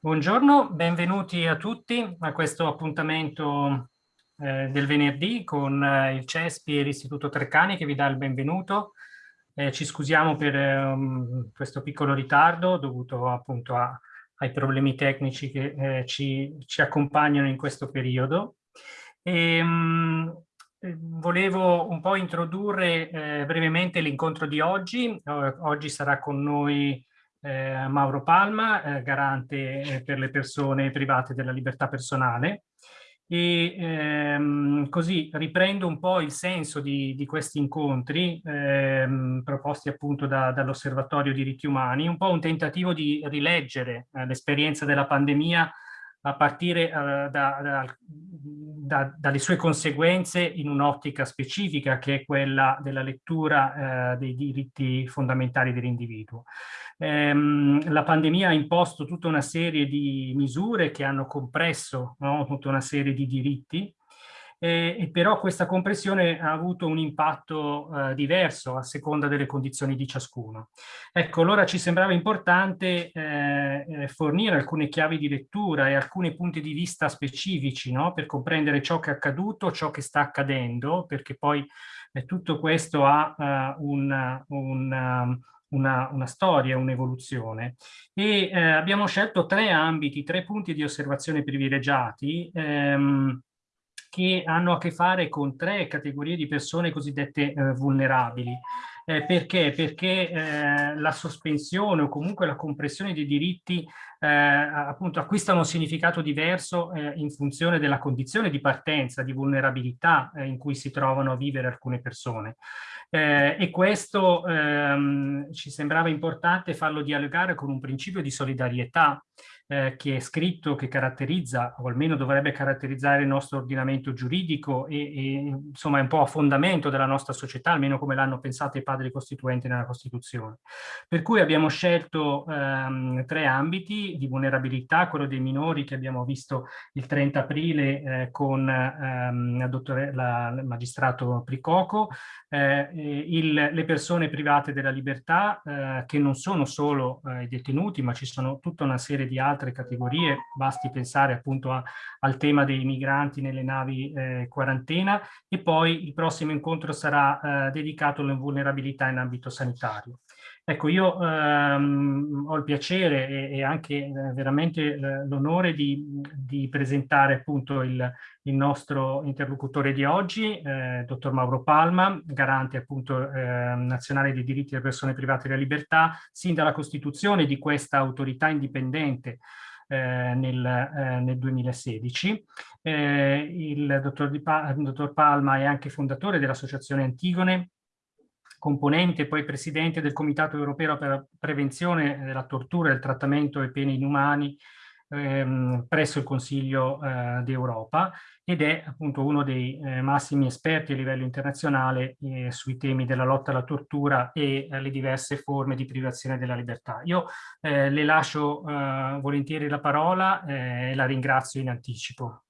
Buongiorno, benvenuti a tutti a questo appuntamento eh, del venerdì con eh, il CESPI e l'Istituto Treccani che vi dà il benvenuto. Eh, ci scusiamo per um, questo piccolo ritardo dovuto appunto a, ai problemi tecnici che eh, ci, ci, accompagnano in questo periodo. E, um, volevo un po' introdurre eh, brevemente l'incontro di oggi. oggi sarà con noi eh, Mauro Palma, eh, garante eh, per le persone private della libertà personale. E ehm, così riprendo un po' il senso di, di questi incontri ehm, proposti appunto da, dall'Osservatorio diritti umani, un po' un tentativo di rileggere eh, l'esperienza della pandemia a partire uh, da, da, da, dalle sue conseguenze in un'ottica specifica che è quella della lettura uh, dei diritti fondamentali dell'individuo. Ehm, la pandemia ha imposto tutta una serie di misure che hanno compresso no, tutta una serie di diritti eh, e però questa compressione ha avuto un impatto eh, diverso a seconda delle condizioni di ciascuno. Ecco, allora ci sembrava importante eh, eh, fornire alcune chiavi di lettura e alcuni punti di vista specifici no? per comprendere ciò che è accaduto, ciò che sta accadendo, perché poi eh, tutto questo ha uh, un, un una, una, storia, un'evoluzione. E eh, abbiamo scelto tre ambiti, tre punti di osservazione privilegiati ehm, che hanno a che fare con tre categorie di persone cosiddette eh, vulnerabili. Eh, perché? Perché eh, la sospensione o comunque la compressione dei diritti eh, appunto acquistano un significato diverso eh, in funzione della condizione di partenza, di vulnerabilità eh, in cui si trovano a vivere alcune persone. E questo ehm, ci sembrava importante farlo dialogare con un principio di solidarietà eh, che è scritto, che caratterizza, o almeno dovrebbe caratterizzare il nostro ordinamento giuridico e, e insomma è un po' a fondamento della nostra società, almeno come l'hanno pensato i padri costituenti nella Costituzione. Per cui abbiamo scelto ehm, tre ambiti di vulnerabilità, quello dei minori che abbiamo visto il 30 aprile eh, con ehm, dottore, la, il magistrato Pricoco, eh, il, le persone private della libertà eh, che non sono solo eh, i detenuti ma ci sono tutta una serie di altri altre categorie, basti pensare appunto a, al tema dei migranti nelle navi eh, quarantena e poi il prossimo incontro sarà eh, dedicato alle vulnerabilità in ambito sanitario. Ecco, io ehm, ho il piacere e, e anche eh, veramente l'onore di, di, presentare appunto il, il, nostro interlocutore di oggi, eh, dottor Mauro Palma, garante appunto eh, nazionale dei diritti delle persone private della libertà, sin dalla costituzione di questa autorità indipendente eh, nel, eh, nel, 2016. Eh, il dottor, pa dottor Palma è anche fondatore dell'Associazione Antigone, componente e poi presidente del Comitato Europeo per la Prevenzione della Tortura, del Trattamento e Pene Inumani ehm, presso il Consiglio eh, d'Europa ed è appunto uno dei eh, massimi esperti a livello internazionale eh, sui temi della lotta alla tortura e alle diverse forme di privazione della libertà. Io eh, le lascio eh, volentieri la parola eh, e la ringrazio in anticipo.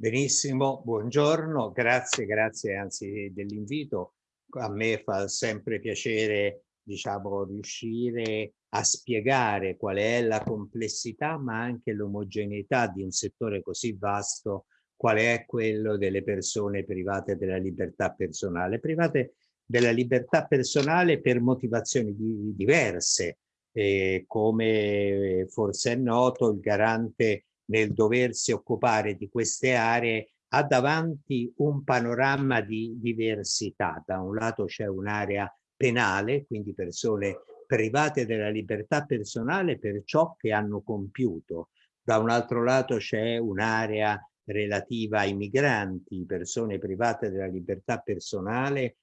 Benissimo, buongiorno, grazie, grazie anzi dell'invito. A me fa sempre piacere, diciamo, riuscire a spiegare qual è la complessità ma anche l'omogeneità di un settore così vasto qual è quello delle persone private della libertà personale. Private della libertà personale per motivazioni di, diverse. Eh, come forse è noto, il garante nel doversi occupare di queste aree ha davanti un panorama di diversità. Da un lato c'è un'area penale, quindi persone private della libertà personale per ciò che hanno compiuto. Da un altro lato c'è un'area relativa ai migranti, persone private della libertà personale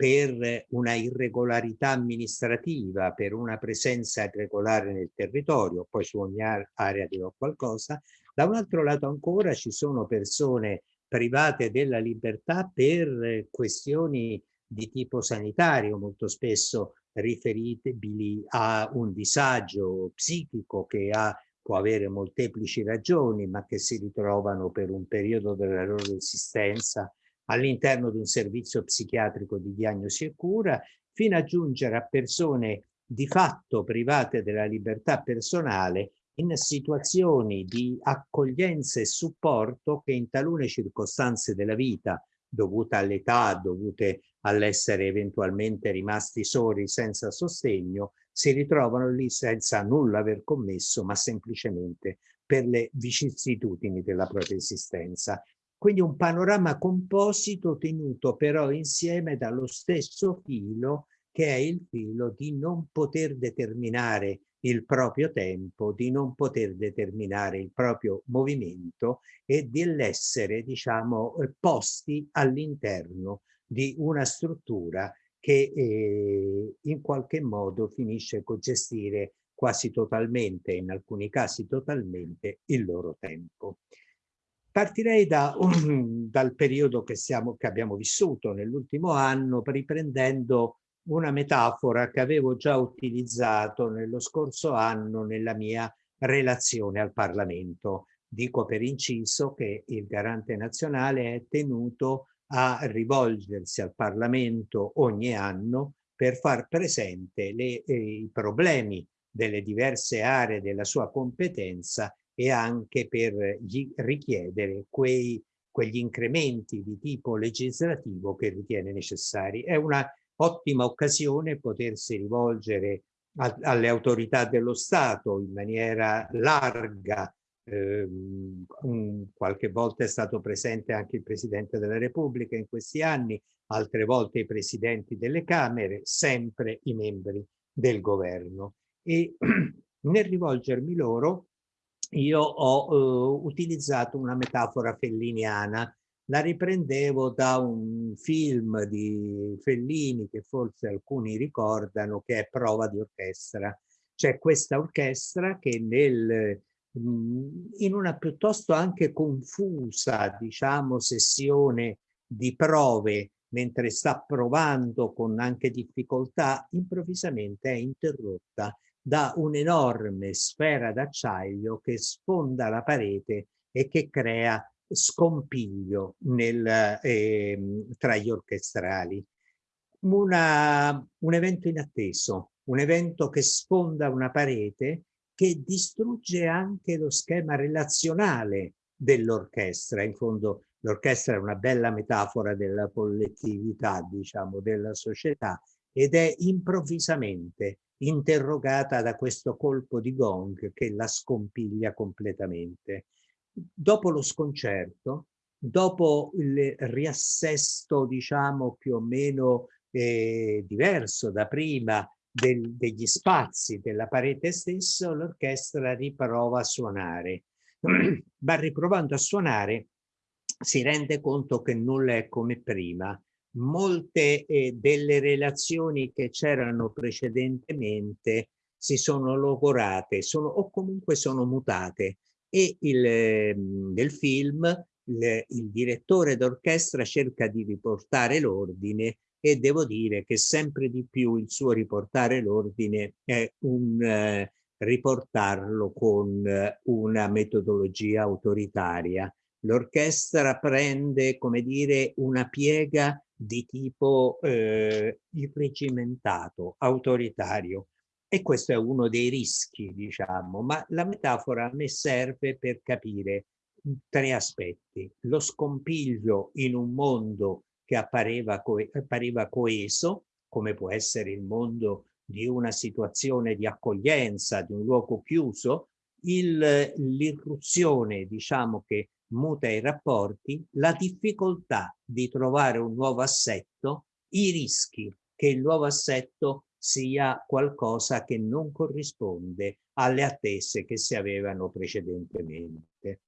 per una irregolarità amministrativa, per una presenza irregolare nel territorio, poi su ogni area dirò qualcosa. Da un altro lato ancora ci sono persone private della libertà per questioni di tipo sanitario, molto spesso riferibili a un disagio psichico che ha, può avere molteplici ragioni, ma che si ritrovano per un periodo della loro esistenza all'interno di un servizio psichiatrico di diagnosi e cura, fino a giungere a persone di fatto private della libertà personale in situazioni di accoglienza e supporto che in talune circostanze della vita, dovute all'età, dovute all'essere eventualmente rimasti soli senza sostegno, si ritrovano lì senza nulla aver commesso, ma semplicemente per le vicissitudini della propria esistenza. Quindi un panorama composito tenuto però insieme dallo stesso filo che è il filo di non poter determinare il proprio tempo, di non poter determinare il proprio movimento e dell'essere, diciamo, eh, posti all'interno di una struttura che eh, in qualche modo finisce con gestire quasi totalmente, in alcuni casi totalmente, il loro tempo. Partirei da un, dal periodo che, siamo, che abbiamo vissuto nell'ultimo anno, riprendendo una metafora che avevo già utilizzato nello scorso anno nella mia relazione al Parlamento. Dico per inciso che il garante nazionale è tenuto a rivolgersi al Parlamento ogni anno per far presente le, eh, i problemi delle diverse aree della sua competenza e anche per richiedere quei, quegli incrementi di tipo legislativo che ritiene necessari. È una ottima occasione potersi rivolgere a, alle autorità dello Stato in maniera larga. Eh, qualche volta è stato presente anche il Presidente della Repubblica in questi anni, altre volte i Presidenti delle Camere, sempre i membri del governo. E nel rivolgermi loro io ho eh, utilizzato una metafora felliniana la riprendevo da un film di Fellini che forse alcuni ricordano che è Prova di orchestra. C'è questa orchestra che nel, in una piuttosto anche confusa, diciamo, sessione di prove, mentre sta provando con anche difficoltà, improvvisamente è interrotta da un'enorme sfera d'acciaglio che sfonda la parete e che crea scompiglio nel, eh, tra gli orchestrali. Una, un evento inatteso, un evento che sfonda una parete che distrugge anche lo schema relazionale dell'orchestra. In fondo l'orchestra è una bella metafora della collettività, diciamo, della società ed è improvvisamente interrogata da questo colpo di gong che la scompiglia completamente dopo lo sconcerto, dopo il riassesto, diciamo, più o meno eh, diverso da prima del, degli spazi della parete stessa, l'orchestra riprova a suonare. Ma riprovando a suonare si rende conto che nulla è come prima. Molte eh, delle relazioni che c'erano precedentemente si sono logorate sono, o comunque sono mutate e il, ehm, nel film il, il direttore d'orchestra cerca di riportare l'ordine e devo dire che sempre di più il suo riportare l'ordine è un eh, riportarlo con eh, una metodologia autoritaria. L'orchestra prende, come dire, una piega di tipo eh, irregimentato, autoritario. E questo è uno dei rischi, diciamo, ma la metafora a me serve per capire tre aspetti. Lo scompiglio in un mondo che appareva, co appariva coeso, come può essere il mondo di una situazione di accoglienza, di un luogo chiuso, l'irruzione, diciamo, che muta i rapporti, la difficoltà di trovare un nuovo assetto, i rischi che il nuovo assetto sia qualcosa che non corrisponde alle attese che si avevano precedentemente.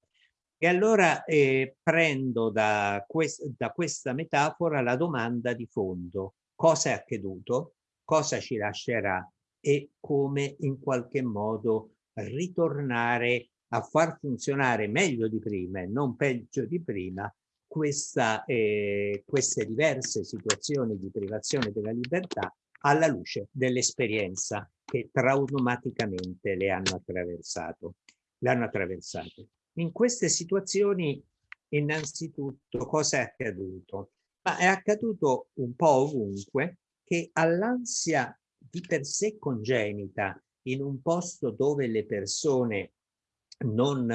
E allora eh, prendo da, quest da questa metafora la domanda di fondo. Cosa è accaduto? Cosa ci lascerà? E come in qualche modo ritornare a far funzionare meglio di prima e non peggio di prima questa, eh, queste diverse situazioni di privazione della libertà alla luce dell'esperienza che traumaticamente le hanno attraversato. Le hanno attraversato. In queste situazioni innanzitutto cosa è accaduto? Ma è accaduto un po' ovunque che all'ansia di per sé congenita in un posto dove le persone non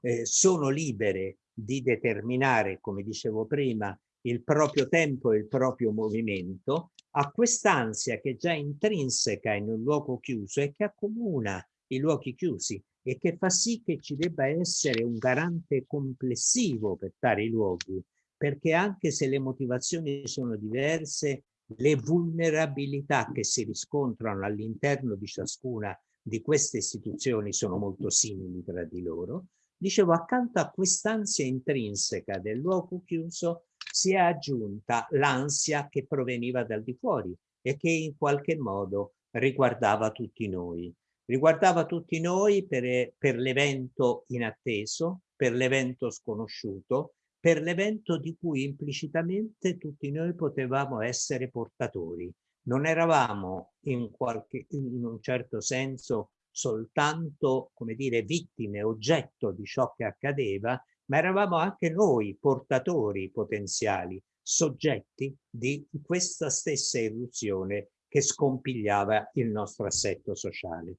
eh, sono libere di determinare, come dicevo prima, il proprio tempo e il proprio movimento, a quest'ansia che è già intrinseca in un luogo chiuso e che accomuna i luoghi chiusi e che fa sì che ci debba essere un garante complessivo per tali luoghi, perché anche se le motivazioni sono diverse, le vulnerabilità che si riscontrano all'interno di ciascuna di queste istituzioni sono molto simili tra di loro. Dicevo, accanto a quest'ansia intrinseca del luogo chiuso si è aggiunta l'ansia che proveniva dal di fuori e che in qualche modo riguardava tutti noi. Riguardava tutti noi per, per l'evento inatteso, per l'evento sconosciuto, per l'evento di cui implicitamente tutti noi potevamo essere portatori. Non eravamo in, qualche, in un certo senso soltanto, come dire, vittime, oggetto di ciò che accadeva, ma eravamo anche noi portatori potenziali, soggetti di questa stessa irruzione che scompigliava il nostro assetto sociale.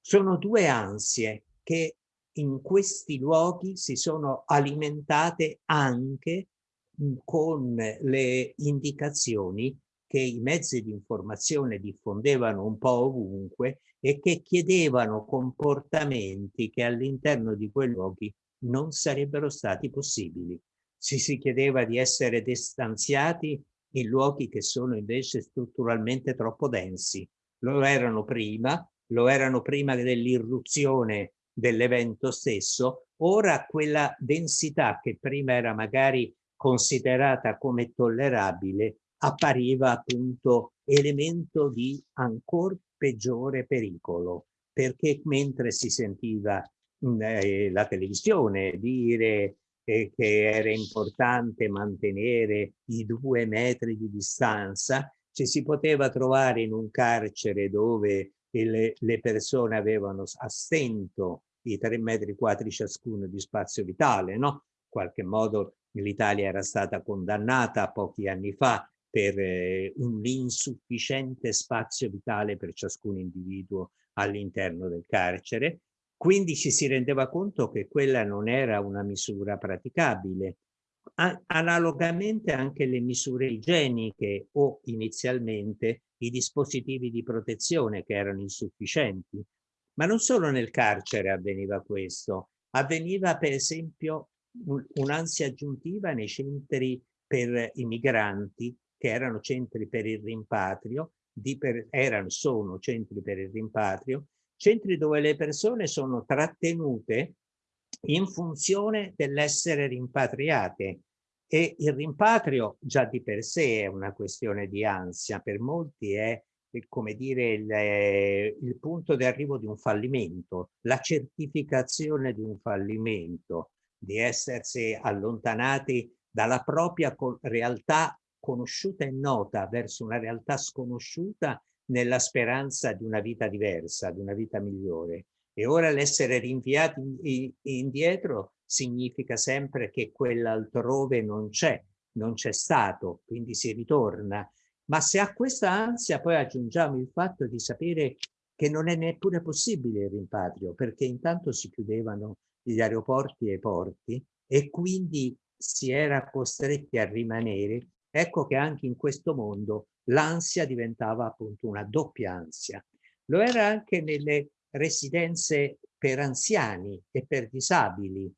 Sono due ansie che in questi luoghi si sono alimentate anche con le indicazioni che i mezzi di informazione diffondevano un po' ovunque e che chiedevano comportamenti che all'interno di quei luoghi non sarebbero stati possibili. Si si chiedeva di essere distanziati in luoghi che sono invece strutturalmente troppo densi. Lo erano prima, lo erano prima dell'irruzione dell'evento stesso, ora quella densità che prima era magari considerata come tollerabile appariva appunto elemento di ancora peggiore pericolo, perché mentre si sentiva mm, eh, la televisione dire eh, che era importante mantenere i due metri di distanza, ci si poteva trovare in un carcere dove le, le persone avevano a stento i tre metri quadri ciascuno di spazio vitale, no? In qualche modo l'Italia era stata condannata pochi anni fa per eh, un insufficiente spazio vitale per ciascun individuo all'interno del carcere. Quindi ci si rendeva conto che quella non era una misura praticabile. Analogamente anche le misure igieniche o inizialmente i dispositivi di protezione che erano insufficienti. Ma non solo nel carcere avveniva questo, avveniva per esempio un'ansia aggiuntiva nei centri per i migranti che erano centri per il rimpatrio, per, erano, sono centri per il rimpatrio, centri dove le persone sono trattenute in funzione dell'essere rimpatriate. E il rimpatrio già di per sé è una questione di ansia, per molti è come dire il, il punto di arrivo di un fallimento, la certificazione di un fallimento, di essersi allontanati dalla propria realtà conosciuta e nota verso una realtà sconosciuta nella speranza di una vita diversa, di una vita migliore. E ora l'essere rinviati indietro significa sempre che quell'altrove non c'è, non c'è stato, quindi si ritorna. Ma se a questa ansia poi aggiungiamo il fatto di sapere che non è neppure possibile il rimpatrio, perché intanto si chiudevano gli aeroporti e i porti e quindi si era costretti a rimanere Ecco che anche in questo mondo l'ansia diventava appunto una doppia ansia. Lo era anche nelle residenze per anziani e per disabili.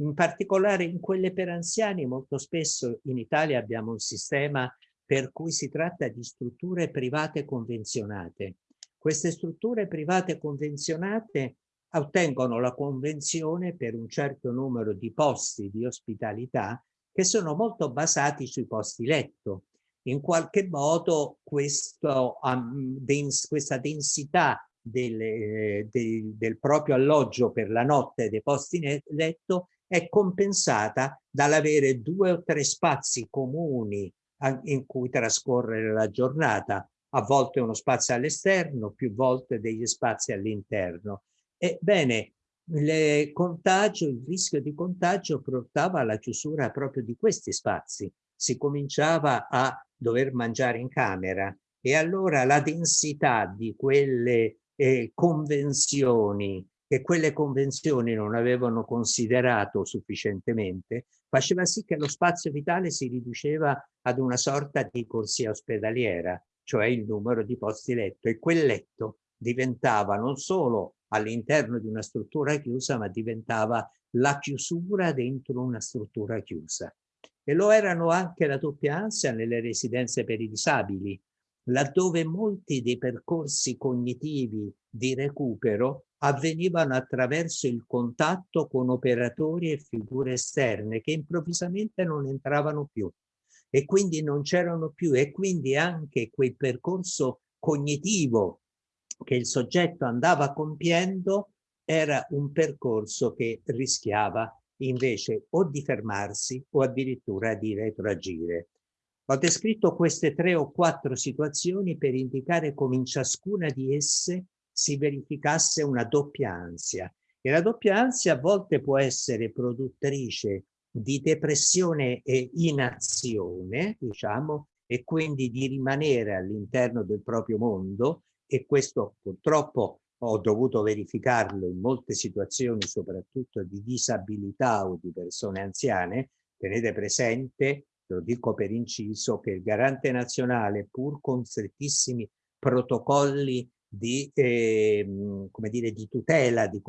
In particolare in quelle per anziani molto spesso in Italia abbiamo un sistema per cui si tratta di strutture private convenzionate. Queste strutture private convenzionate ottengono la convenzione per un certo numero di posti di ospitalità che sono molto basati sui posti letto. In qualche modo questo, um, dens questa densità del, eh, del, del proprio alloggio per la notte dei posti letto è compensata dall'avere due o tre spazi comuni in cui trascorrere la giornata, a volte uno spazio all'esterno, più volte degli spazi all'interno. Ebbene, il contagio, il rischio di contagio portava alla chiusura proprio di questi spazi. Si cominciava a dover mangiare in camera e allora la densità di quelle eh, convenzioni che quelle convenzioni non avevano considerato sufficientemente, faceva sì che lo spazio vitale si riduceva ad una sorta di corsia ospedaliera, cioè il numero di posti letto e quel letto diventava non solo all'interno di una struttura chiusa, ma diventava la chiusura dentro una struttura chiusa. E lo erano anche la doppia ansia nelle residenze per i disabili, laddove molti dei percorsi cognitivi di recupero avvenivano attraverso il contatto con operatori e figure esterne che improvvisamente non entravano più e quindi non c'erano più e quindi anche quel percorso cognitivo che il soggetto andava compiendo era un percorso che rischiava invece o di fermarsi o addirittura di retroagire. Ho descritto queste tre o quattro situazioni per indicare come in ciascuna di esse si verificasse una doppia ansia. E la doppia ansia a volte può essere produttrice di depressione e inazione, diciamo, e quindi di rimanere all'interno del proprio mondo e questo purtroppo ho dovuto verificarlo in molte situazioni, soprattutto di disabilità o di persone anziane, tenete presente, lo dico per inciso, che il garante nazionale, pur con strettissimi protocolli di, eh, dire, di tutela di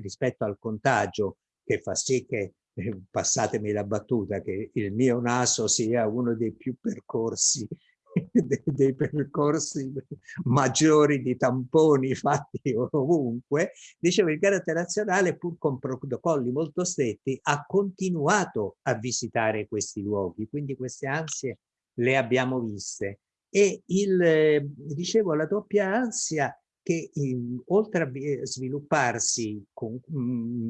rispetto al contagio, che fa sì che, eh, passatemi la battuta, che il mio naso sia uno dei più percorsi dei, dei, percorsi maggiori di tamponi fatti ovunque, dicevo il carattere nazionale pur con protocolli molto stretti ha continuato a visitare questi luoghi, quindi queste ansie le abbiamo viste. E il, dicevo, la doppia ansia che in, oltre a svilupparsi con,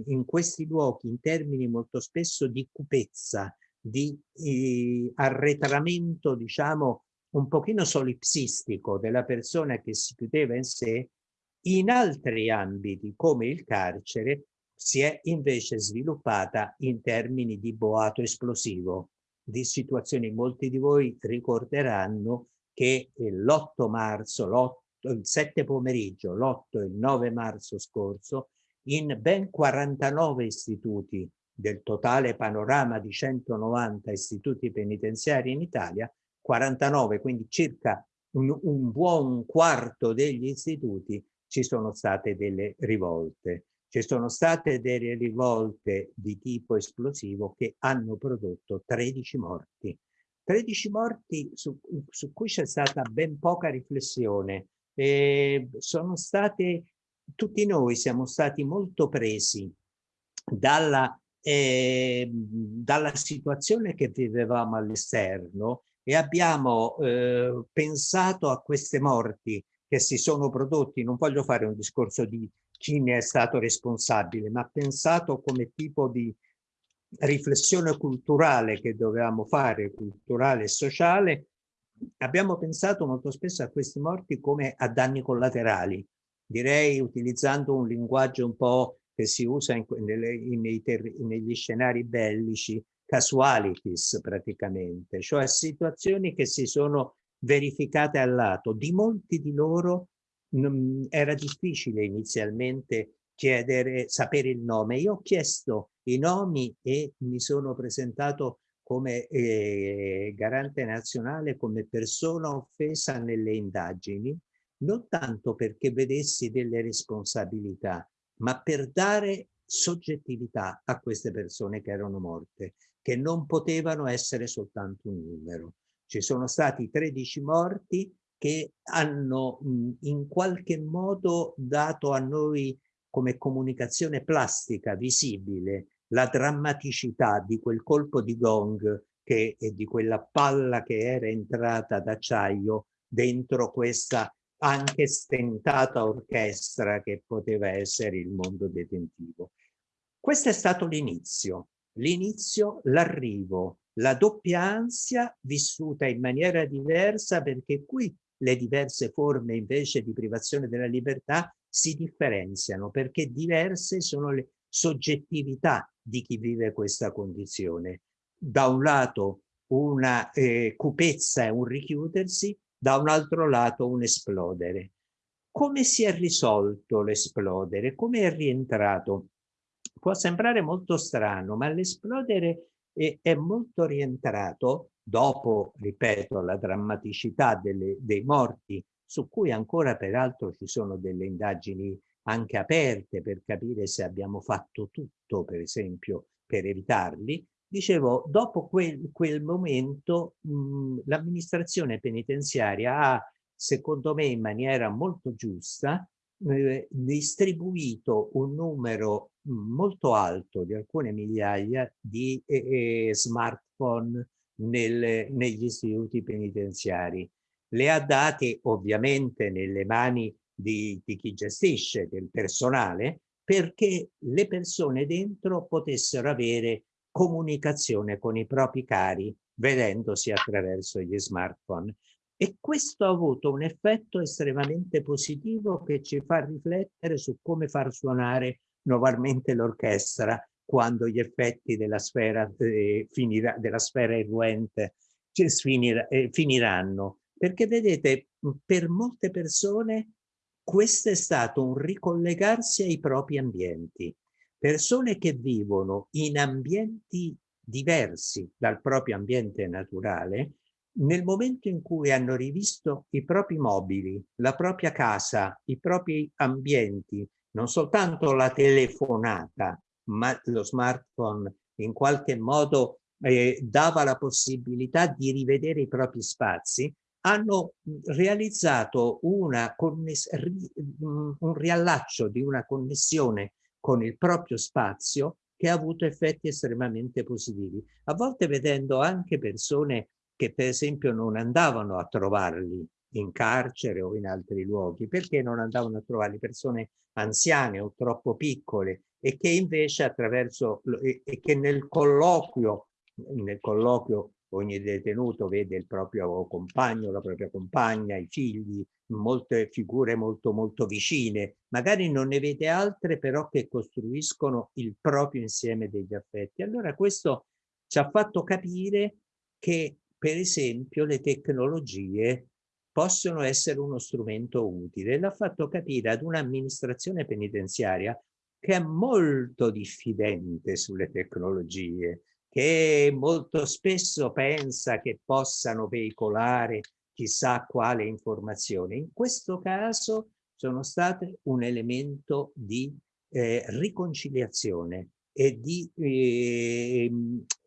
in questi luoghi in termini molto spesso di cupezza, di eh, arretramento, diciamo, un pochino solipsistico della persona che si chiudeva in sé, in altri ambiti come il carcere si è invece sviluppata in termini di boato esplosivo, di situazioni molti di voi ricorderanno che l'8 marzo, il 7 pomeriggio, l'8 e il 9 marzo scorso, in ben 49 istituti del totale panorama di 190 istituti penitenziari in Italia, 49, quindi circa un, un buon quarto degli istituti, ci sono state delle rivolte. Ci sono state delle rivolte di tipo esplosivo che hanno prodotto 13 morti. 13 morti su, su cui c'è stata ben poca riflessione. E sono state, tutti noi siamo stati molto presi dalla, eh, dalla situazione che vivevamo all'esterno e abbiamo eh, pensato a queste morti che si sono prodotti, non voglio fare un discorso di chi ne è stato responsabile, ma pensato come tipo di riflessione culturale che dovevamo fare, culturale e sociale, abbiamo pensato molto spesso a questi morti come a danni collaterali, direi utilizzando un linguaggio un po' che si usa in, nelle, in, negli scenari bellici, casualities praticamente, cioè situazioni che si sono verificate al lato. Di molti di loro mh, era difficile inizialmente chiedere, sapere il nome. Io ho chiesto i nomi e mi sono presentato come eh, garante nazionale, come persona offesa nelle indagini, non tanto perché vedessi delle responsabilità, ma per dare soggettività a queste persone che erano morte che non potevano essere soltanto un numero. Ci sono stati 13 morti che hanno in qualche modo dato a noi come comunicazione plastica, visibile, la drammaticità di quel colpo di gong che, e di quella palla che era entrata d'acciaio dentro questa anche stentata orchestra che poteva essere il mondo detentivo. Questo è stato l'inizio l'inizio, l'arrivo, la doppia ansia vissuta in maniera diversa perché qui le diverse forme invece di privazione della libertà si differenziano perché diverse sono le soggettività di chi vive questa condizione. Da un lato una eh, cupezza e un richiudersi, da un altro lato un esplodere. Come si è risolto l'esplodere? Come è rientrato? Può sembrare molto strano, ma l'esplodere è, è, molto rientrato dopo, ripeto, la drammaticità delle, dei morti, su cui ancora peraltro ci sono delle indagini anche aperte per capire se abbiamo fatto tutto, per esempio, per evitarli, dicevo, dopo quel, quel momento l'amministrazione penitenziaria ha, secondo me in maniera molto giusta, eh, distribuito un numero molto alto di alcune migliaia di eh, smartphone nel, negli istituti penitenziari. Le ha date ovviamente nelle mani di, di chi gestisce, del personale, perché le persone dentro potessero avere comunicazione con i propri cari vedendosi attraverso gli smartphone. E questo ha avuto un effetto estremamente positivo che ci fa riflettere su come far suonare nuovamente l'orchestra quando gli effetti della sfera, eh, finirà, della sfera irruente finir, eh, finiranno. Perché vedete, per molte persone questo è stato un ricollegarsi ai propri ambienti. Persone che vivono in ambienti diversi dal proprio ambiente naturale, nel momento in cui hanno rivisto i propri mobili, la propria casa, i propri ambienti, non soltanto la telefonata, ma lo smartphone in qualche modo eh, dava la possibilità di rivedere i propri spazi, hanno realizzato una un riallaccio di una connessione con il proprio spazio che ha avuto effetti estremamente positivi. A volte vedendo anche persone che per esempio non andavano a trovarli in carcere o in altri luoghi, perché non andavano a trovarli persone anziane o troppo piccole e che invece attraverso e, che nel colloquio nel colloquio ogni detenuto vede il proprio compagno, la propria compagna, i figli, molte figure molto molto vicine, magari non ne vede altre però che costruiscono il proprio insieme degli affetti. Allora questo ci ha fatto capire che per esempio le tecnologie possono essere uno strumento utile. L'ha fatto capire ad un'amministrazione penitenziaria che è molto diffidente sulle tecnologie, che molto spesso pensa che possano veicolare chissà quale informazione. In questo caso sono state un elemento di eh, riconciliazione e di eh,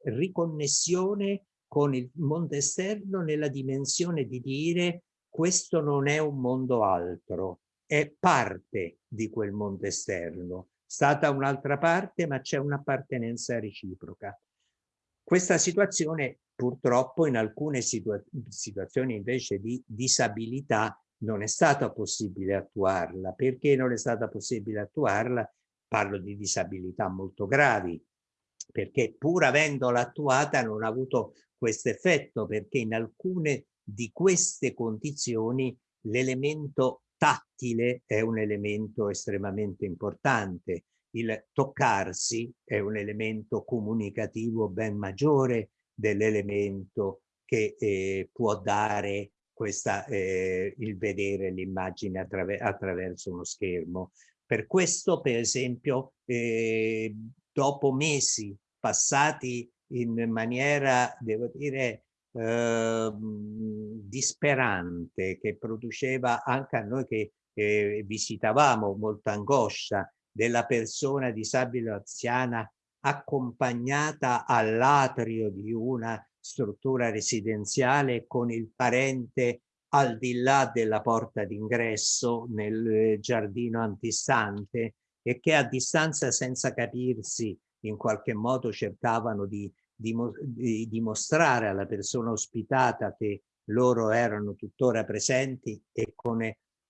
riconnessione con il mondo esterno nella dimensione di dire questo non è un mondo altro, è parte di quel mondo esterno. Stata un'altra parte, ma c'è un'appartenenza reciproca. Questa situazione purtroppo in alcune situa situazioni invece di disabilità non è stata possibile attuarla. Perché non è stata possibile attuarla? Parlo di disabilità molto gravi, perché pur avendola attuata non ha avuto questo effetto, perché in alcune di queste condizioni l'elemento tattile è un elemento estremamente importante il toccarsi è un elemento comunicativo ben maggiore dell'elemento che eh, può dare questa, eh, il vedere l'immagine attraver attraverso uno schermo. Per questo, per esempio, eh, dopo mesi passati in maniera, devo dire, eh, disperante, che produceva anche a noi che eh, visitavamo molta angoscia, della persona disabile anziana accompagnata all'atrio di una struttura residenziale con il parente al di là della porta d'ingresso nel giardino antistante e che a distanza senza capirsi in qualche modo cercavano di dimostrare alla persona ospitata che loro erano tuttora presenti e con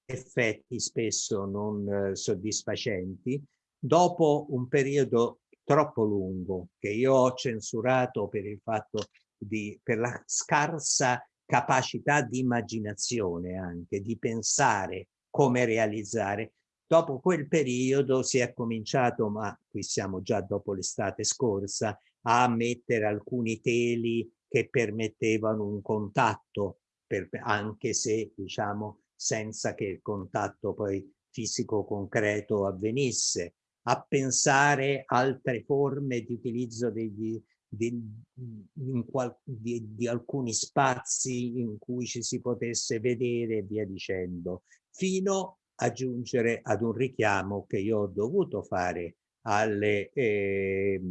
effetti spesso non eh, soddisfacenti, dopo un periodo troppo lungo che io ho censurato per il fatto di, per la scarsa capacità di immaginazione anche, di pensare come realizzare, Dopo quel periodo si è cominciato, ma qui siamo già dopo l'estate scorsa, a mettere alcuni teli che permettevano un contatto, per, anche se diciamo senza che il contatto poi fisico concreto avvenisse, a pensare altre forme di utilizzo degli, di, qual, di, di, alcuni spazi in cui ci si potesse vedere e via dicendo, fino a giungere ad un richiamo che io ho dovuto fare alle, eh,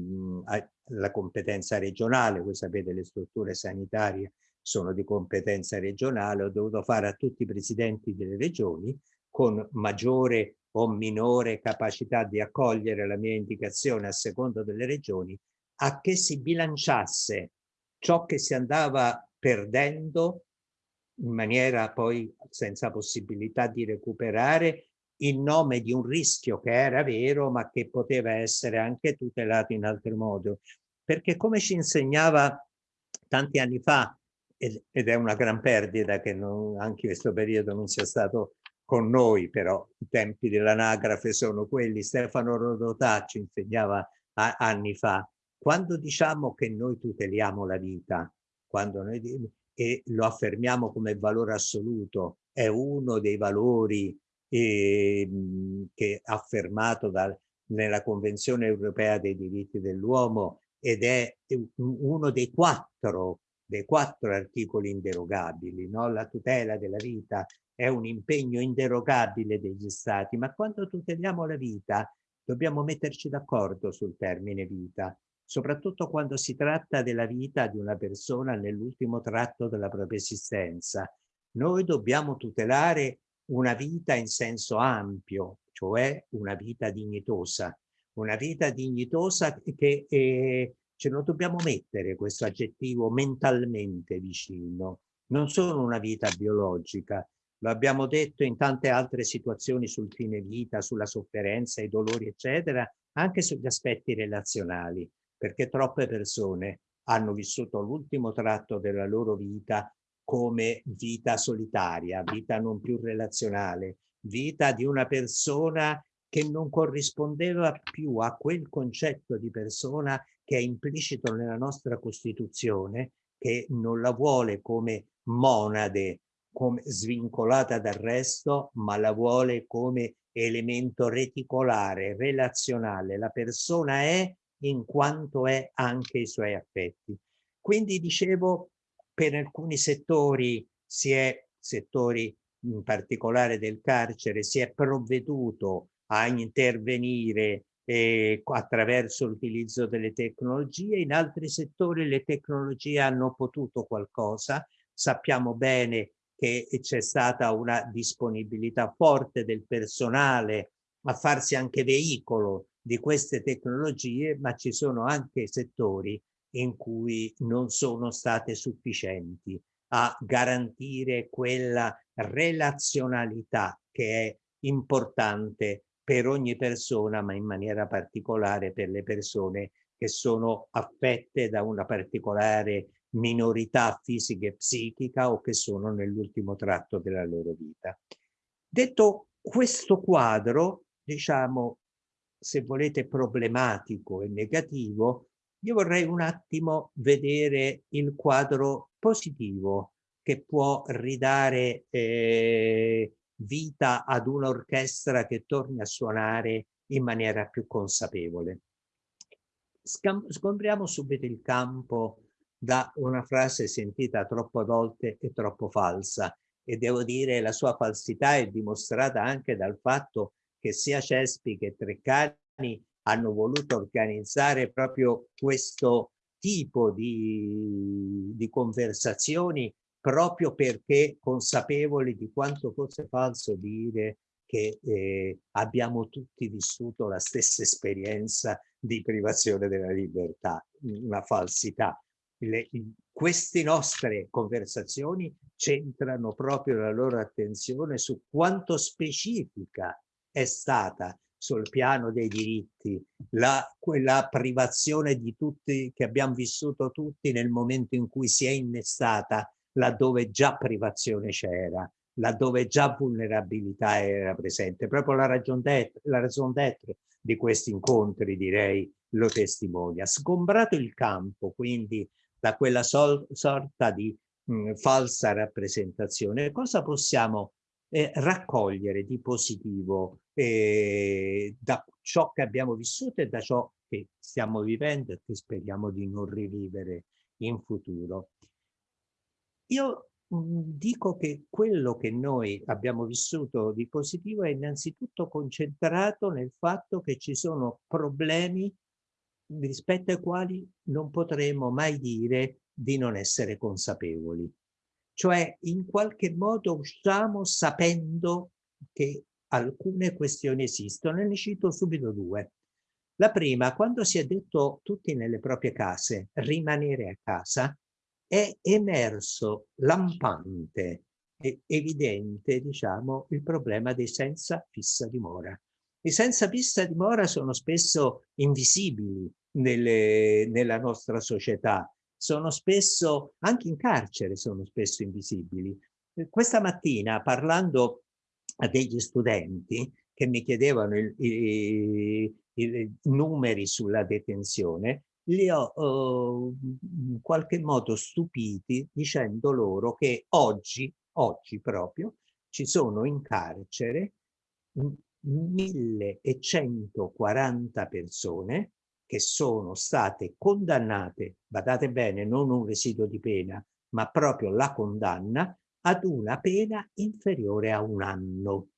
alla competenza regionale, voi sapete le strutture sanitarie sono di competenza regionale, ho dovuto fare a tutti i presidenti delle regioni con maggiore o minore capacità di accogliere la mia indicazione a seconda delle regioni, a che si bilanciasse ciò che si andava perdendo in maniera poi senza possibilità di recuperare in nome di un rischio che era vero ma che poteva essere anche tutelato in altro modo. Perché come ci insegnava tanti anni fa, ed è una gran perdita che non, anche in questo periodo non sia stato con noi, però i tempi dell'anagrafe sono quelli, Stefano Rodotà ci insegnava anni fa, quando diciamo che noi tuteliamo la vita, quando noi e lo affermiamo come valore assoluto, è uno dei valori eh, che affermato da, nella Convenzione Europea dei diritti dell'uomo ed è uno dei quattro, dei quattro articoli inderogabili. No? La tutela della vita è un impegno inderogabile degli Stati, ma quando tuteliamo la vita dobbiamo metterci d'accordo sul termine vita soprattutto quando si tratta della vita di una persona nell'ultimo tratto della propria esistenza. Noi dobbiamo tutelare una vita in senso ampio, cioè una vita dignitosa, una vita dignitosa che eh, ce lo dobbiamo mettere questo aggettivo mentalmente vicino, non solo una vita biologica, lo abbiamo detto in tante altre situazioni sul fine vita, sulla sofferenza, i dolori, eccetera, anche sugli aspetti relazionali perché troppe persone hanno vissuto l'ultimo tratto della loro vita come vita solitaria, vita non più relazionale, vita di una persona che non corrispondeva più a quel concetto di persona che è implicito nella nostra Costituzione, che non la vuole come monade, come svincolata dal resto, ma la vuole come elemento reticolare, relazionale. La persona è in quanto è anche i suoi affetti. Quindi dicevo, per alcuni settori si è, settori in particolare del carcere, si è provveduto a intervenire eh, attraverso l'utilizzo delle tecnologie, in altri settori le tecnologie hanno potuto qualcosa, sappiamo bene che c'è stata una disponibilità forte del personale a farsi anche veicolo di queste tecnologie, ma ci sono anche settori in cui non sono state sufficienti a garantire quella relazionalità che è importante per ogni persona, ma in maniera particolare per le persone che sono affette da una particolare minorità fisica e psichica o che sono nell'ultimo tratto della loro vita. Detto questo quadro, diciamo, se volete, problematico e negativo, io vorrei un attimo vedere il quadro positivo che può ridare eh, vita ad un'orchestra che torni a suonare in maniera più consapevole. Scompriamo subito il campo da una frase sentita troppo volte e troppo falsa e devo dire la sua falsità è dimostrata anche dal fatto che sia Cespi che Treccani hanno voluto organizzare proprio questo tipo di, di conversazioni proprio perché consapevoli di quanto fosse falso dire che eh, abbiamo tutti vissuto la stessa esperienza di privazione della libertà, una falsità. Le, queste nostre conversazioni centrano proprio la loro attenzione su quanto specifica è stata sul piano dei diritti, la, quella privazione di tutti che abbiamo vissuto tutti nel momento in cui si è innestata laddove già privazione c'era, laddove già vulnerabilità era presente. Proprio la ragion d'être di questi incontri, direi, lo testimonia. Sgombrato il campo, quindi, da quella sol sorta di mh, falsa rappresentazione, cosa possiamo eh, raccogliere di positivo eh, da ciò che abbiamo vissuto e da ciò che stiamo vivendo e che speriamo di non rivivere in futuro. Io dico che quello che noi abbiamo vissuto di positivo è innanzitutto concentrato nel fatto che ci sono problemi rispetto ai quali non potremo mai dire di non essere consapevoli. Cioè in qualche modo usciamo sapendo che alcune questioni esistono e ne cito subito due. La prima, quando si è detto tutti nelle proprie case, rimanere a casa, è emerso lampante e evidente, diciamo, il problema dei senza fissa dimora. I senza fissa dimora sono spesso invisibili nelle, nella nostra società, sono spesso, anche in carcere sono spesso invisibili. Questa mattina parlando a degli studenti che mi chiedevano i, numeri sulla detenzione, li ho uh, in qualche modo stupiti dicendo loro che oggi, oggi proprio, ci sono in carcere 1140 persone che sono state condannate, badate bene, non un residuo di pena, ma proprio la condanna ad una pena inferiore a un anno.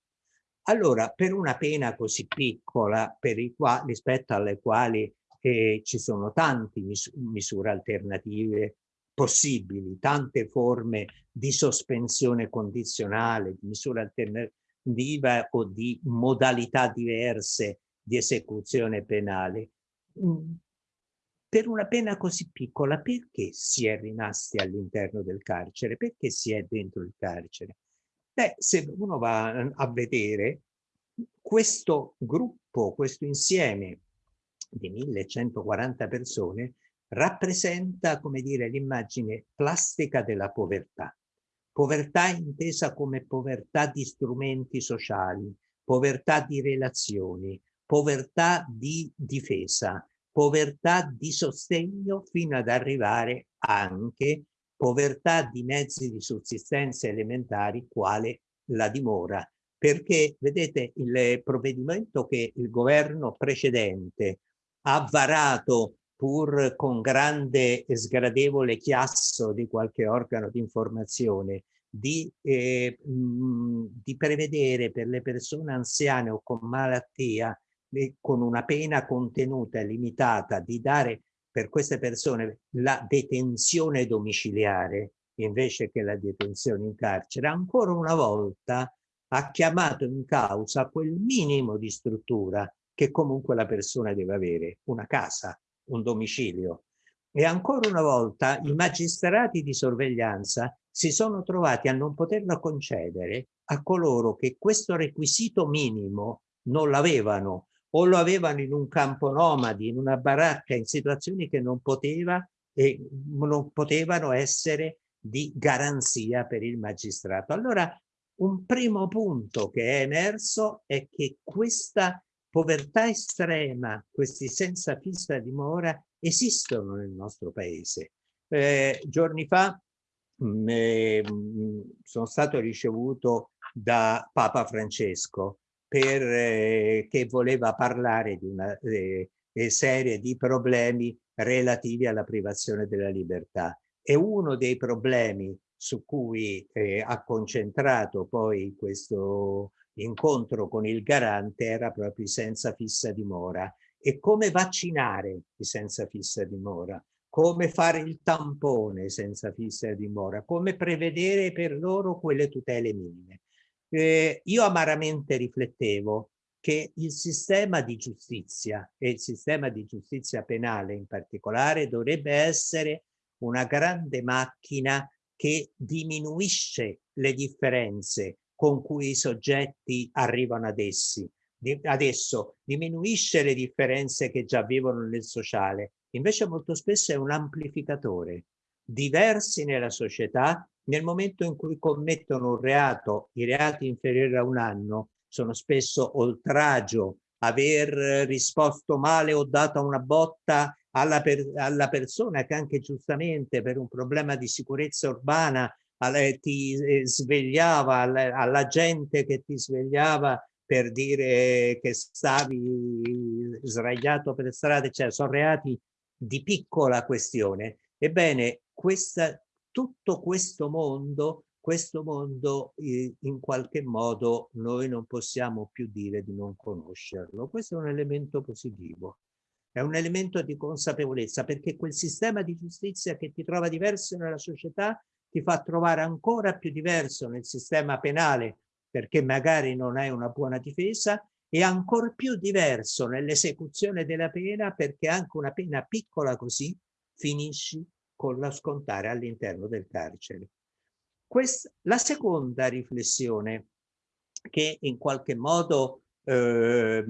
Allora, per una pena così piccola, qua, rispetto alle quali eh, ci sono tante mis misure alternative possibili, tante forme di sospensione condizionale, di misura alternativa o di modalità diverse di esecuzione penale. Per una pena così piccola, perché si è rimasti all'interno del carcere? Perché si è dentro il carcere? Beh, se uno va a vedere questo gruppo, questo insieme di 1140 persone rappresenta, come dire, l'immagine plastica della povertà. Povertà intesa come povertà di strumenti sociali, povertà di relazioni, povertà di difesa, povertà di sostegno fino ad arrivare anche povertà di mezzi di sussistenza elementari quale la dimora. Perché, vedete, il provvedimento che il governo precedente ha varato pur con grande e sgradevole chiasso di qualche organo di informazione, di, eh, mh, di prevedere per le persone anziane o con malattia, con una pena contenuta e limitata, di dare per queste persone la detenzione domiciliare invece che la detenzione in carcere, ancora una volta ha chiamato in causa quel minimo di struttura che comunque la persona deve avere, una casa, un domicilio. E ancora una volta i magistrati di sorveglianza si sono trovati a non poterla concedere a coloro che questo requisito minimo non l'avevano o lo avevano in un campo nomadi, in una baracca, in situazioni che non, poteva, e non potevano essere di garanzia per il magistrato. Allora, un primo punto che è emerso è che questa povertà estrema, questi senza fissa dimora, esistono nel nostro paese. Eh, giorni fa mh, mm, eh, sono stato ricevuto da Papa Francesco per, eh, che voleva parlare di una eh, eh, serie di problemi relativi alla privazione della libertà. E uno dei problemi su cui eh, ha concentrato poi questo incontro con il garante era proprio senza fissa dimora. E come vaccinare i senza fissa dimora? Come fare il tampone senza fissa dimora? Come prevedere per loro quelle tutele minime? Eh, io amaramente riflettevo che il sistema di giustizia e il sistema di giustizia penale in particolare dovrebbe essere una grande macchina che diminuisce le differenze con cui i soggetti arrivano ad essi. Adesso diminuisce le differenze che già vivono nel sociale, invece molto spesso è un amplificatore. diversi nella società, nel momento in cui commettono un reato, i reati inferiori a un anno sono spesso oltraggio, aver risposto male o dato una botta alla, per, alla persona che anche giustamente per un problema di sicurezza urbana ti eh, svegliava, alla, alla gente che ti svegliava per dire che stavi sdraiato per strada, cioè sono reati di piccola questione. Ebbene, questa, tutto questo mondo, questo mondo eh, in qualche modo noi non possiamo più dire di non conoscerlo. Questo è un elemento positivo, è un elemento di consapevolezza perché quel sistema di giustizia che ti trova diverso nella società ti fa trovare ancora più diverso nel sistema penale perché magari non hai una buona difesa e ancora più diverso nell'esecuzione della pena perché anche una pena piccola così finisci con la scontare all'interno del carcere. Questa, la seconda riflessione che in qualche modo eh,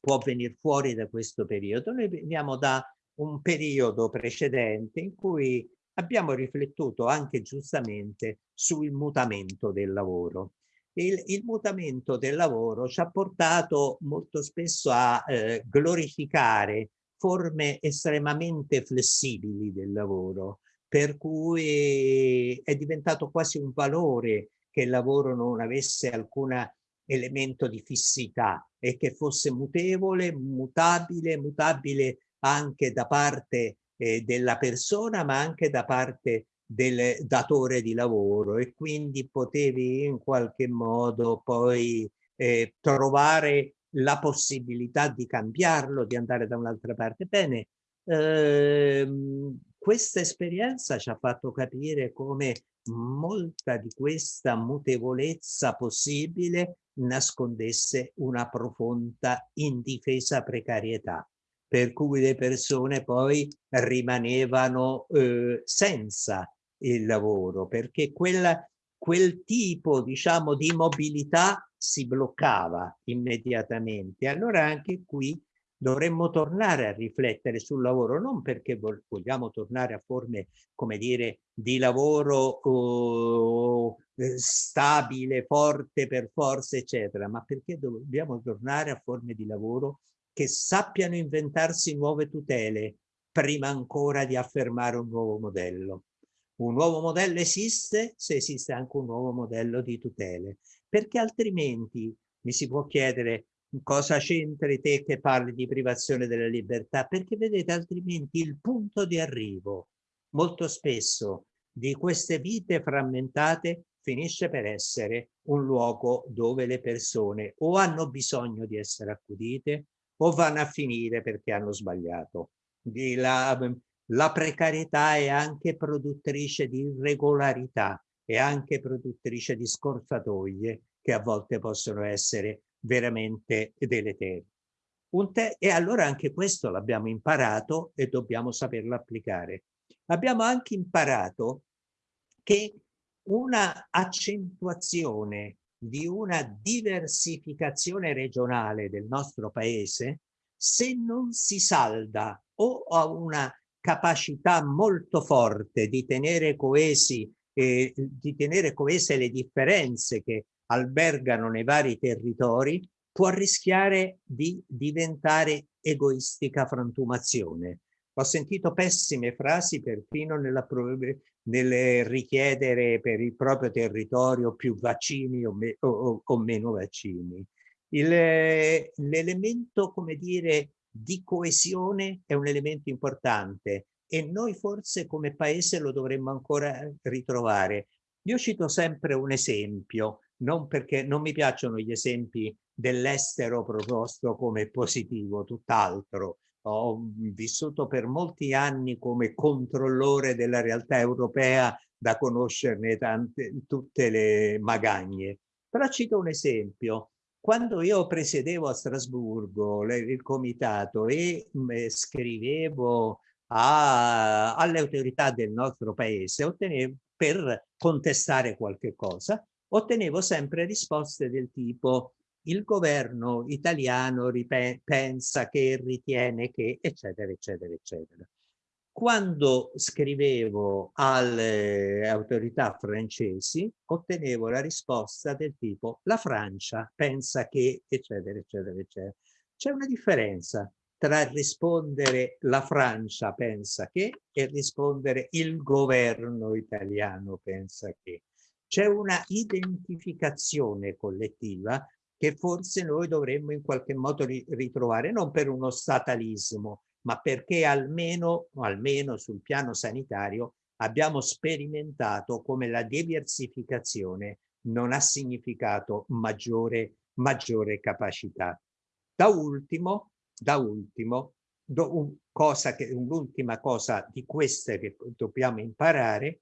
può venire fuori da questo periodo, noi veniamo da un periodo precedente in cui abbiamo riflettuto anche giustamente sul mutamento del lavoro il, il, mutamento del lavoro ci ha portato molto spesso a eh, glorificare forme estremamente flessibili del lavoro, per cui è diventato quasi un valore che il lavoro non avesse alcun elemento di fissità e che fosse mutevole, mutabile, mutabile anche da parte eh, della persona ma anche da parte del datore di lavoro. E quindi potevi in qualche modo poi eh, trovare la possibilità di cambiarlo, di andare da un'altra parte. Bene, ehm, questa esperienza ci ha fatto capire come molta di questa mutevolezza possibile nascondesse una profonda indifesa precarietà per cui le persone poi rimanevano eh, senza il lavoro, perché quella, quel tipo diciamo, di mobilità si bloccava immediatamente. Allora anche qui dovremmo tornare a riflettere sul lavoro, non perché vogliamo tornare a forme, come dire, di lavoro oh, stabile, forte per forza, eccetera, ma perché dobbiamo tornare a forme di lavoro che sappiano inventarsi nuove tutele prima ancora di affermare un nuovo modello. Un nuovo modello esiste? Se esiste anche un nuovo modello di tutele, perché altrimenti mi si può chiedere cosa c'entri te che parli di privazione della libertà, perché vedete altrimenti il punto di arrivo molto spesso di queste vite frammentate finisce per essere un luogo dove le persone o hanno bisogno di essere accudite o vanno a finire perché hanno sbagliato. La, la precarietà è anche produttrice di irregolarità, è anche produttrice di scorzatoie che a volte possono essere veramente deleterie. e allora anche questo l'abbiamo imparato e dobbiamo saperlo applicare. Abbiamo anche imparato che una accentuazione di una diversificazione regionale del nostro paese, se non si salda o a una capacità molto forte di tenere coesi eh, di tenere coese le differenze che albergano nei vari territori può rischiare di diventare egoistica frantumazione. Ho sentito pessime frasi perfino nella, nel richiedere per il proprio territorio più vaccini o, me, o, o meno vaccini. L'elemento, come dire, di coesione è un elemento importante e noi forse come paese lo dovremmo ancora ritrovare. Io cito sempre un esempio, non perché non mi piacciono gli esempi dell'estero proposto come positivo, tutt'altro. Ho vissuto per molti anni come controllore della realtà europea da conoscerne tante, tutte le magagne. Però cito un esempio. Quando io presiedevo a Strasburgo il comitato e mm, scrivevo alle autorità del nostro paese ottenevo, per contestare qualche cosa, ottenevo sempre risposte del tipo il governo italiano pensa che ritiene che, eccetera, eccetera, eccetera. Quando scrivevo alle autorità francesi ottenevo la risposta del tipo la Francia pensa che eccetera eccetera eccetera. C'è una differenza tra rispondere la Francia pensa che e rispondere il governo italiano pensa che. C'è una identificazione collettiva che forse noi dovremmo in qualche modo ritrovare, non per uno statalismo, ma perché almeno, almeno sul piano sanitario abbiamo sperimentato come la diversificazione non ha significato maggiore, maggiore capacità. Da ultimo, da ultimo, un un'ultima cosa di queste che dobbiamo imparare,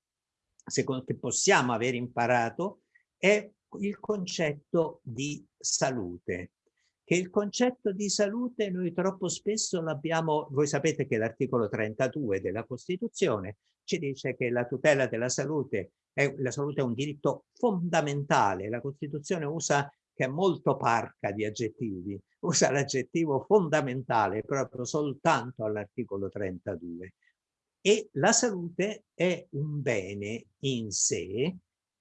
secondo che possiamo aver imparato, è il concetto di salute che il concetto di salute noi troppo spesso l'abbiamo, voi sapete che l'articolo 32 della Costituzione ci dice che la tutela della salute è, la salute è un diritto fondamentale, la Costituzione usa, che è molto parca di aggettivi, usa l'aggettivo fondamentale proprio soltanto all'articolo 32. E la salute è un bene in sé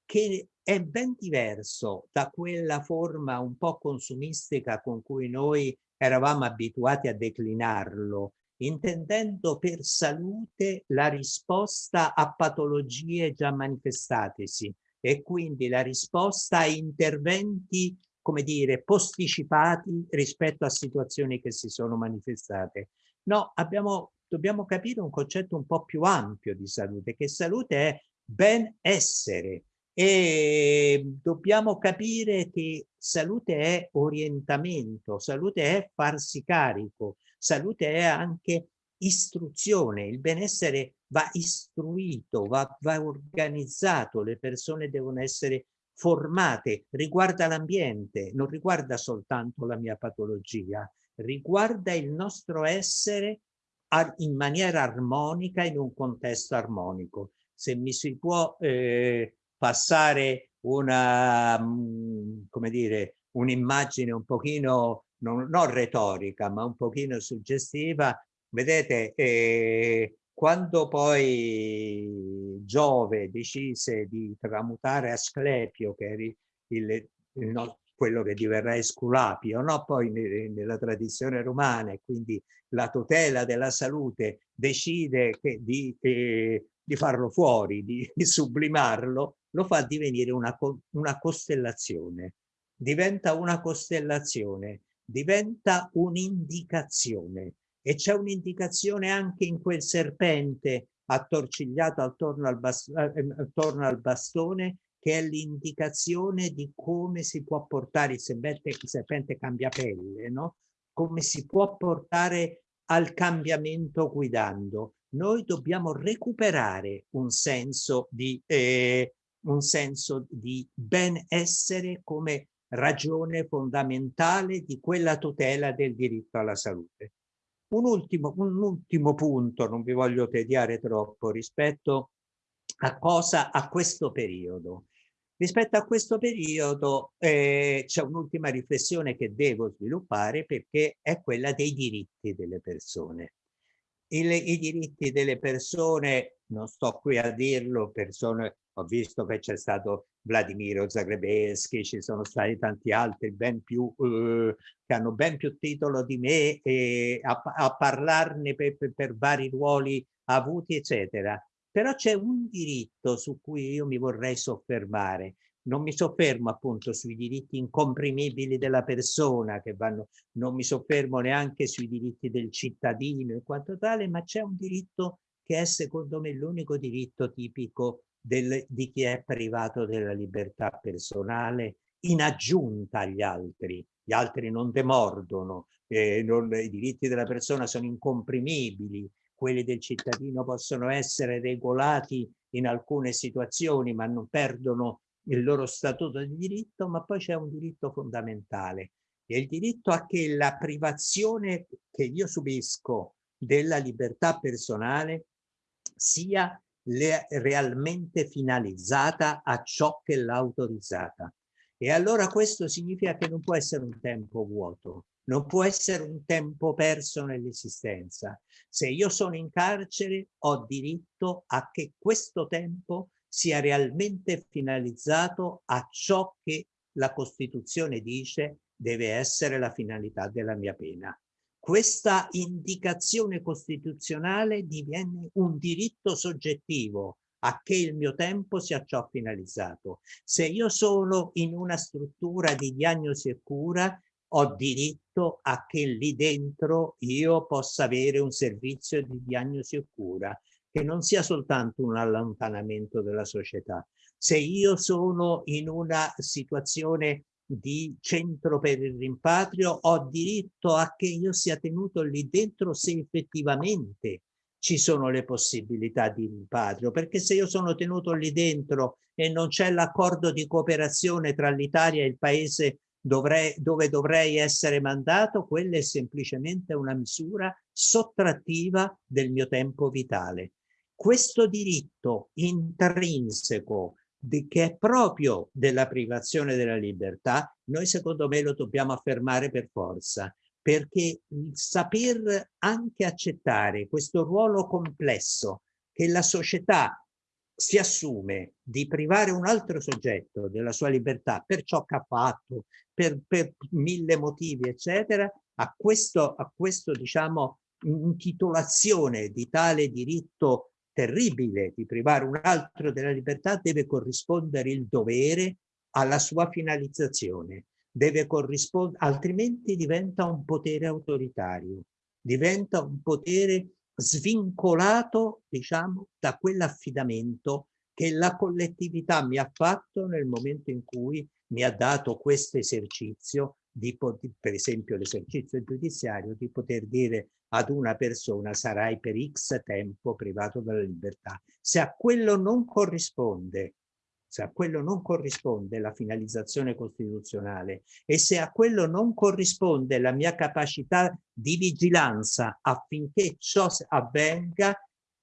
che è ben diverso da quella forma un po' consumistica con cui noi eravamo abituati a declinarlo, intendendo per salute la risposta a patologie già manifestatesi e quindi la risposta a interventi, come dire, posticipati rispetto a situazioni che si sono manifestate. No, abbiamo, dobbiamo capire un concetto un po' più ampio di salute, che salute è ben essere, e dobbiamo capire che salute è orientamento, salute è farsi carico, salute è anche istruzione, il benessere va istruito, va, va organizzato, le persone devono essere formate, riguarda l'ambiente, non riguarda soltanto la mia patologia, riguarda il nostro essere in maniera armonica in un contesto armonico. Se mi si può eh, passare una, mm, come dire, un'immagine un pochino, non, non, retorica, ma un pochino suggestiva. Vedete, eh, quando poi Giove decise di tramutare Asclepio, che era il, il, quello che diverrà Esculapio, no? poi nella tradizione romana, e quindi la tutela della salute decide che, di, eh, di farlo fuori, di, di sublimarlo, lo fa divenire una, una costellazione. Diventa una costellazione, diventa un'indicazione. E c'è un'indicazione anche in quel serpente attorcigliato attorno al, eh, attorno al bastone che è l'indicazione di come si può portare il serpente, il serpente cambia pelle, no? come si può portare al cambiamento guidando. Noi dobbiamo recuperare un senso di, eh, un senso di benessere come ragione fondamentale di quella tutela del diritto alla salute. Un ultimo, un ultimo punto, non vi voglio tediare troppo, rispetto a cosa a questo periodo. Rispetto a questo periodo eh, c'è un'ultima riflessione che devo sviluppare perché è quella dei diritti delle persone. Il, I diritti delle persone, non sto qui a dirlo, persone ho visto che c'è stato Vladimiro Zagrebeschi, ci sono stati tanti altri ben più, eh, che hanno ben più titolo di me e a, a parlarne per, per, per vari ruoli avuti, eccetera. Però c'è un diritto su cui io mi vorrei soffermare. Non mi soffermo appunto sui diritti incomprimibili della persona, che vanno, non mi soffermo neanche sui diritti del cittadino e quanto tale, ma c'è un diritto che è secondo me l'unico diritto tipico del, di chi è privato della libertà personale in aggiunta agli altri. Gli altri non demordono, eh, non, i diritti della persona sono incomprimibili, quelli del cittadino possono essere regolati in alcune situazioni ma non perdono il loro statuto di diritto, ma poi c'è un diritto fondamentale, è il diritto a che la privazione che io subisco della libertà personale sia realmente finalizzata a ciò che l'ha autorizzata. E allora questo significa che non può essere un tempo vuoto, non può essere un tempo perso nell'esistenza. Se io sono in carcere ho diritto a che questo tempo sia realmente finalizzato a ciò che la Costituzione dice deve essere la finalità della mia pena. Questa indicazione costituzionale diviene un diritto soggettivo a che il mio tempo sia ciò finalizzato. Se io sono in una struttura di diagnosi e cura, ho diritto a che lì dentro io possa avere un servizio di diagnosi e cura che non sia soltanto un allontanamento della società. Se io sono in una situazione di centro per il rimpatrio, ho diritto a che io sia tenuto lì dentro se effettivamente ci sono le possibilità di rimpatrio, perché se io sono tenuto lì dentro e non c'è l'accordo di cooperazione tra l'Italia e il paese dovrei, dove dovrei essere mandato, quella è semplicemente una misura sottrattiva del mio tempo vitale. Questo diritto intrinseco di, che è proprio della privazione della libertà, noi secondo me lo dobbiamo affermare per forza, perché il saper anche accettare questo ruolo complesso che la società si assume di privare un altro soggetto della sua libertà per ciò che ha fatto, per, per mille motivi, eccetera, a questo, a questo diciamo, intitolazione di tale diritto terribile di privare un altro della libertà deve corrispondere il dovere alla sua finalizzazione deve corrispondere, altrimenti diventa un potere autoritario, diventa un potere svincolato, diciamo, da quell'affidamento che la collettività mi ha fatto nel momento in cui mi ha dato questo esercizio, di, per esempio l'esercizio giudiziario, di poter dire ad una persona sarai per x tempo privato della libertà. Se a quello non corrisponde se a quello non corrisponde la finalizzazione costituzionale e se a quello non corrisponde la mia capacità di vigilanza affinché ciò avvenga,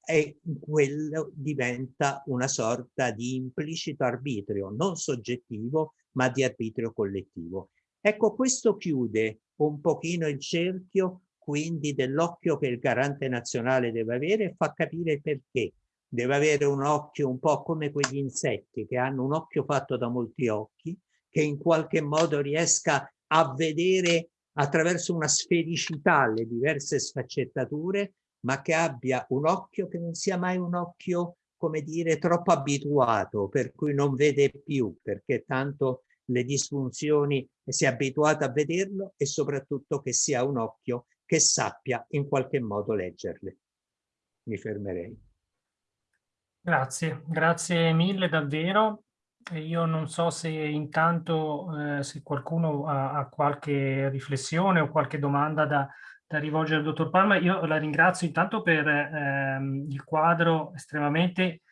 e quello diventa una sorta di implicito arbitrio, non soggettivo, ma di arbitrio collettivo. Ecco, questo chiude un pochino il cerchio quindi dell'occhio che il garante nazionale deve avere e fa capire perché. Deve avere un occhio un po' come quegli insetti che hanno un occhio fatto da molti occhi, che in qualche modo riesca a vedere attraverso una sfericità le diverse sfaccettature, ma che abbia un occhio che non sia mai un occhio, come dire, troppo abituato, per cui non vede più, perché tanto le disfunzioni si è abituato a vederlo e soprattutto che sia un occhio che sappia in qualche modo leggerle. Mi fermerei. Grazie, grazie mille davvero. Io non so se intanto eh, se qualcuno ha, ha, qualche riflessione o qualche domanda da, da, rivolgere al dottor Palma. Io la ringrazio intanto per ehm, il quadro estremamente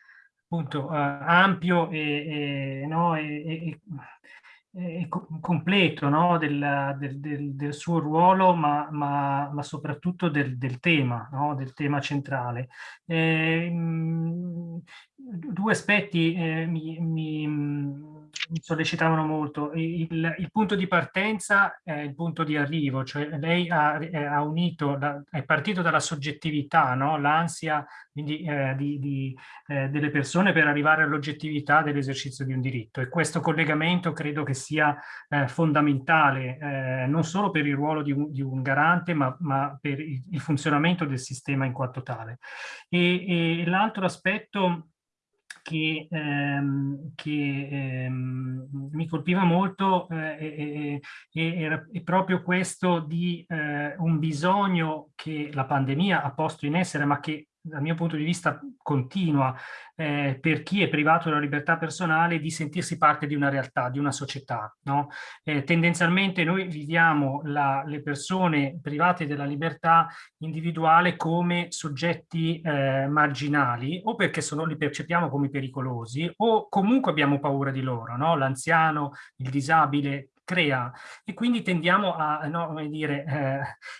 appunto, eh, ampio e, e, no, e, eh, completo no? del, del, del, del, suo ruolo, ma, ma, ma soprattutto del, tema, no? del tema centrale. Eh, due aspetti eh, mi, mi, mi, sollecitavano molto. Il, il, punto di partenza è il punto di arrivo, cioè lei ha, ha unito, è partito dalla soggettività, no? l'ansia eh, eh, delle persone per arrivare all'oggettività dell'esercizio di un diritto e questo collegamento credo che sia eh, fondamentale eh, non solo per il ruolo di un, di un garante ma, ma, per il, il, funzionamento del sistema in quanto tale. E, e l'altro aspetto che, ehm, che ehm, mi colpiva molto eh, è, è, proprio questo di eh, un bisogno che la pandemia ha posto in essere, ma che dal mio punto di vista continua eh, per chi è privato della libertà personale di sentirsi parte di una realtà, di una società. No? Eh, tendenzialmente noi viviamo la, le persone private della libertà individuale come soggetti eh, marginali o perché sono, li percepiamo come pericolosi o comunque abbiamo paura di loro. No? L'anziano, il disabile crea e quindi tendiamo a, no, come dire,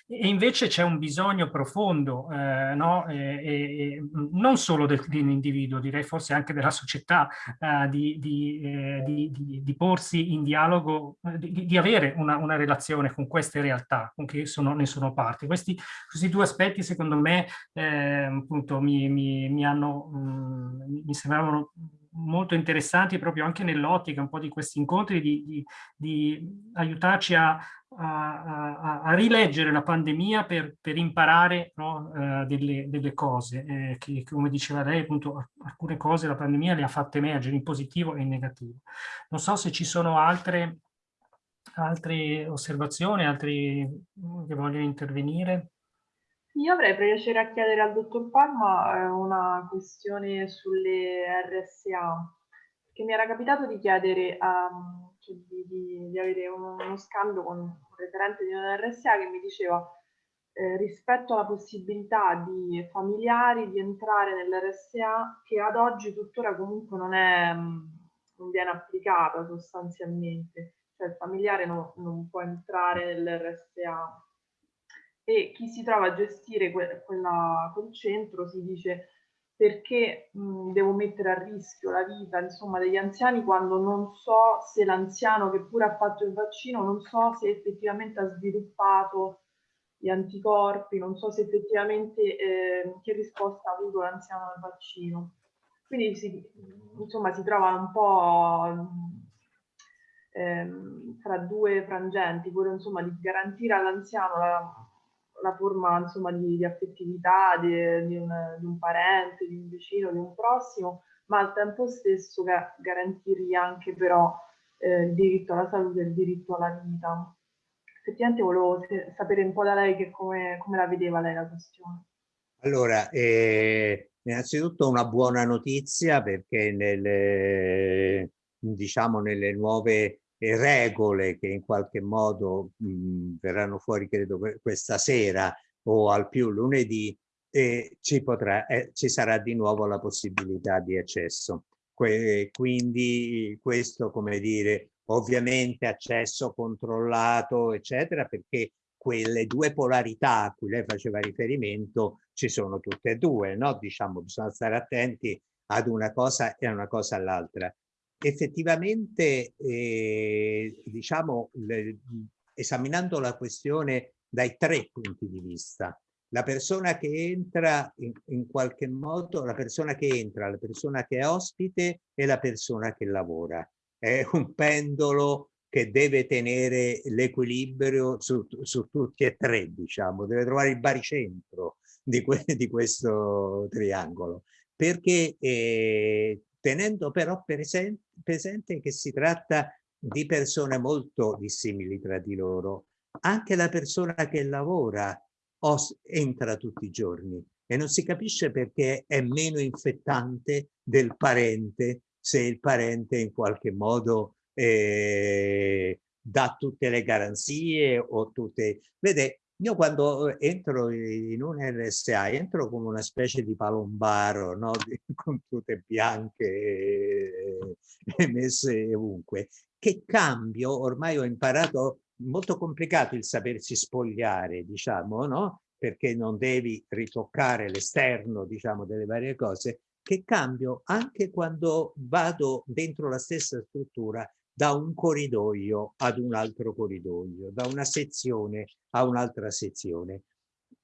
eh, e invece c'è un bisogno profondo, eh, no, e, e, non solo del, dell'individuo, direi forse anche della società, eh, di, di, eh, di, di, porsi in dialogo, eh, di, avere una, una, relazione con queste realtà, con che sono, ne sono parte. Questi, questi due aspetti secondo me eh, appunto mi, mi, mi hanno, mh, mm, mi sembravano molto interessanti proprio anche nell'ottica un po' di questi incontri di, di, di aiutarci a, a, a, a, rileggere la pandemia per, per imparare no, uh, delle, delle, cose eh, che come diceva lei appunto alcune cose la pandemia le ha fatte emergere in positivo e in negativo. Non so se ci sono altre, altre osservazioni, altri che vogliono intervenire. Io avrei piacere a chiedere al dottor Palma eh, una questione sulle RSA, che mi era capitato di chiedere, um, cioè di, di, di, avere uno, uno, scambio con un referente di una RSA che mi diceva eh, rispetto alla possibilità di familiari di entrare nell'RSA che ad oggi tuttora comunque non, è, non viene applicata sostanzialmente, cioè il familiare no, non può entrare nell'RSA e chi si trova a gestire que quella, quel centro si dice perché mh, devo mettere a rischio la vita insomma, degli anziani quando non so se l'anziano che pure ha fatto il vaccino, non so se effettivamente ha sviluppato gli anticorpi, non so se effettivamente eh, che risposta ha avuto l'anziano al vaccino. Quindi si, insomma, si trova un po' ehm, fra due frangenti, quello insomma di garantire all'anziano la la forma insomma, di, di affettività di, di, un, di, un, parente, di un vicino, di un prossimo, ma al tempo stesso ga garantirgli anche però eh, il diritto alla salute e il diritto alla vita. Effettivamente volevo sapere un po' da lei che come, come la vedeva lei la questione. Allora, eh, innanzitutto una buona notizia perché nelle, diciamo, nelle nuove regole che in qualche modo mh, verranno fuori credo questa sera o al più lunedì e ci, potrà, eh, ci sarà di nuovo la possibilità di accesso. Que quindi questo come dire ovviamente accesso controllato eccetera perché quelle due polarità a cui lei faceva riferimento ci sono tutte e due no diciamo bisogna stare attenti ad una cosa e a una cosa all'altra effettivamente, eh, diciamo, le, esaminando la questione dai tre punti di vista, la persona che entra in, in, qualche modo, la persona che entra, la persona che è ospite e la persona che lavora. È un pendolo che deve tenere l'equilibrio su, su, tutti e tre, diciamo, deve trovare il baricentro di, que, di questo triangolo, perché eh, tenendo però presente, che si tratta di persone molto dissimili tra di loro. Anche la persona che lavora entra tutti i giorni e non si capisce perché è meno infettante del parente se il parente in qualche modo eh, dà tutte le garanzie o tutte... Vede, io quando eh, entro in un RSA entro come una specie di palombaro, no? con tutte bianche e messe ovunque. Che cambio, ormai ho imparato, molto complicato il sapersi spogliare, diciamo, no? perché non devi ritoccare l'esterno, diciamo, delle varie cose, che cambio anche quando vado dentro la stessa struttura da un corridoio ad un altro corridoio, da una sezione a un'altra sezione.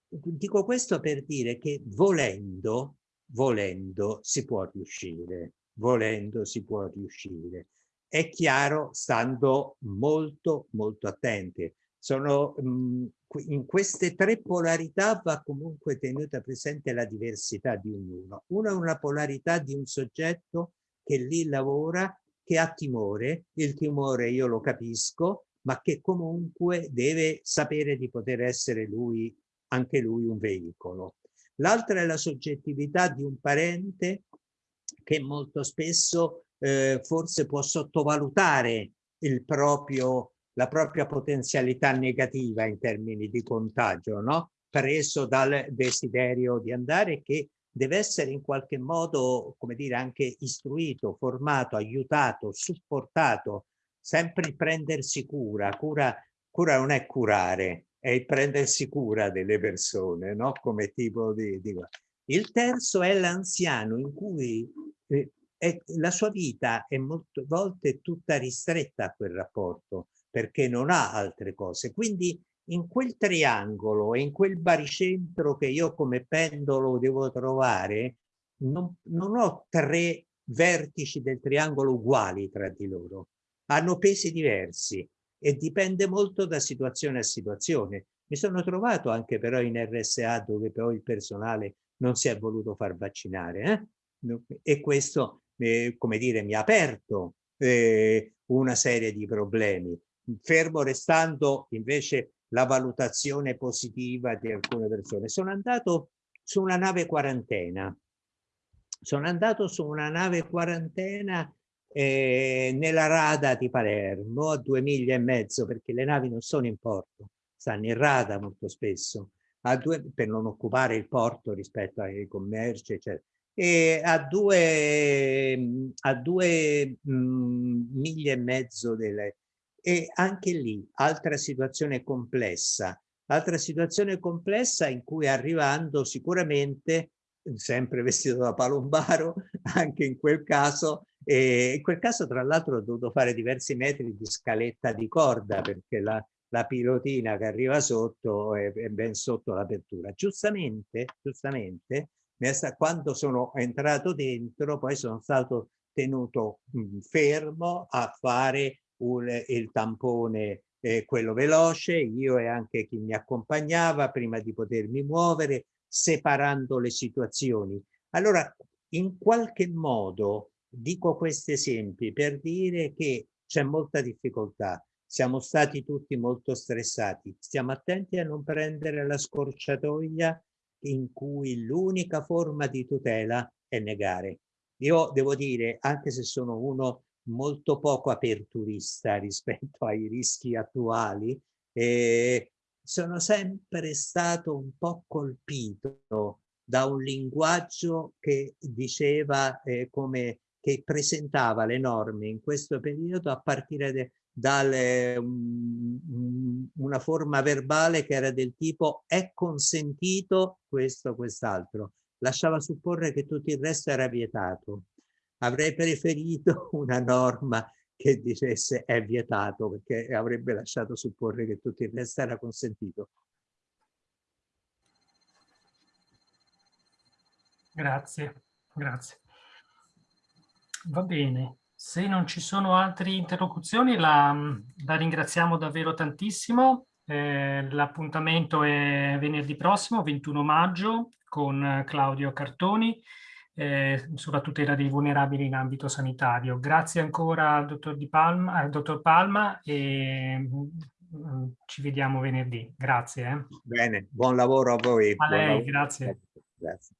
Dico questo per dire che volendo, volendo si può riuscire, volendo si può riuscire. È chiaro stando molto molto attenti. Sono, mh, in queste tre polarità va comunque tenuta presente la diversità di ognuno. Una è una polarità di un soggetto che lì lavora che ha timore, il timore io lo capisco, ma che comunque deve sapere di poter essere lui, anche lui un veicolo. L'altra è la soggettività di un parente che molto spesso eh, forse può sottovalutare proprio, la propria potenzialità negativa in termini di contagio, no? preso dal desiderio di andare che deve essere in qualche modo, come dire, anche istruito, formato, aiutato, supportato sempre il prendersi cura, cura, cura non è curare, è il prendersi cura delle persone, no? Come tipo di... di... Il terzo è l'anziano in cui eh, è, la sua vita è molte volte tutta ristretta a quel rapporto perché non ha altre cose. Quindi in quel triangolo e in quel baricentro che io come pendolo devo trovare, non, non ho tre vertici del triangolo uguali tra di loro. Hanno pesi diversi e dipende molto da situazione a situazione. Mi sono trovato anche però in RSA dove poi il personale non si è voluto far vaccinare eh? e questo, eh, come dire, mi ha aperto eh, una serie di problemi, fermo restando invece la valutazione positiva di alcune persone. Sono andato su una nave quarantena, sono andato su una nave quarantena eh, nella rada di Palermo a due miglia e mezzo perché le navi non sono in porto, stanno in rada molto spesso a due, per non occupare il porto rispetto ai commerci eccetera e a due, a due mh, mm, miglia e mezzo delle, e anche lì altra situazione complessa altra situazione complessa in cui arrivando sicuramente sempre vestito da palombaro anche in quel caso e in quel caso, tra l'altro, ho dovuto fare diversi metri di scaletta di corda perché la, la pilotina che arriva sotto è, è ben sotto l'apertura. Giustamente, giustamente, quando sono entrato dentro, poi sono stato tenuto fermo a fare un, il tampone, eh, quello veloce, io e anche chi mi accompagnava prima di potermi muovere, separando le situazioni. Allora, in qualche modo, Dico questi esempi per dire che c'è molta difficoltà, siamo stati tutti molto stressati, stiamo attenti a non prendere la scorciatoia in cui l'unica forma di tutela è negare. Io devo dire, anche se sono uno molto poco aperturista rispetto ai rischi attuali, eh, sono sempre stato un po' colpito da un linguaggio che diceva eh, come che presentava le norme in questo periodo a partire da um, una forma verbale che era del tipo è consentito questo quest'altro lasciava supporre che tutto il resto era vietato avrei preferito una norma che dicesse è vietato perché avrebbe lasciato supporre che tutto il resto era consentito. Grazie grazie. Va bene, se non ci sono altre interlocuzioni la, la ringraziamo davvero tantissimo. Eh, L'appuntamento è venerdì prossimo, 21 maggio, con Claudio Cartoni eh, sulla tutela dei vulnerabili in ambito sanitario. Grazie ancora al dottor, Di Palma, al dottor Palma e mm, ci vediamo venerdì. Grazie. Eh. Bene, buon lavoro a voi. A lei, grazie. Grazie.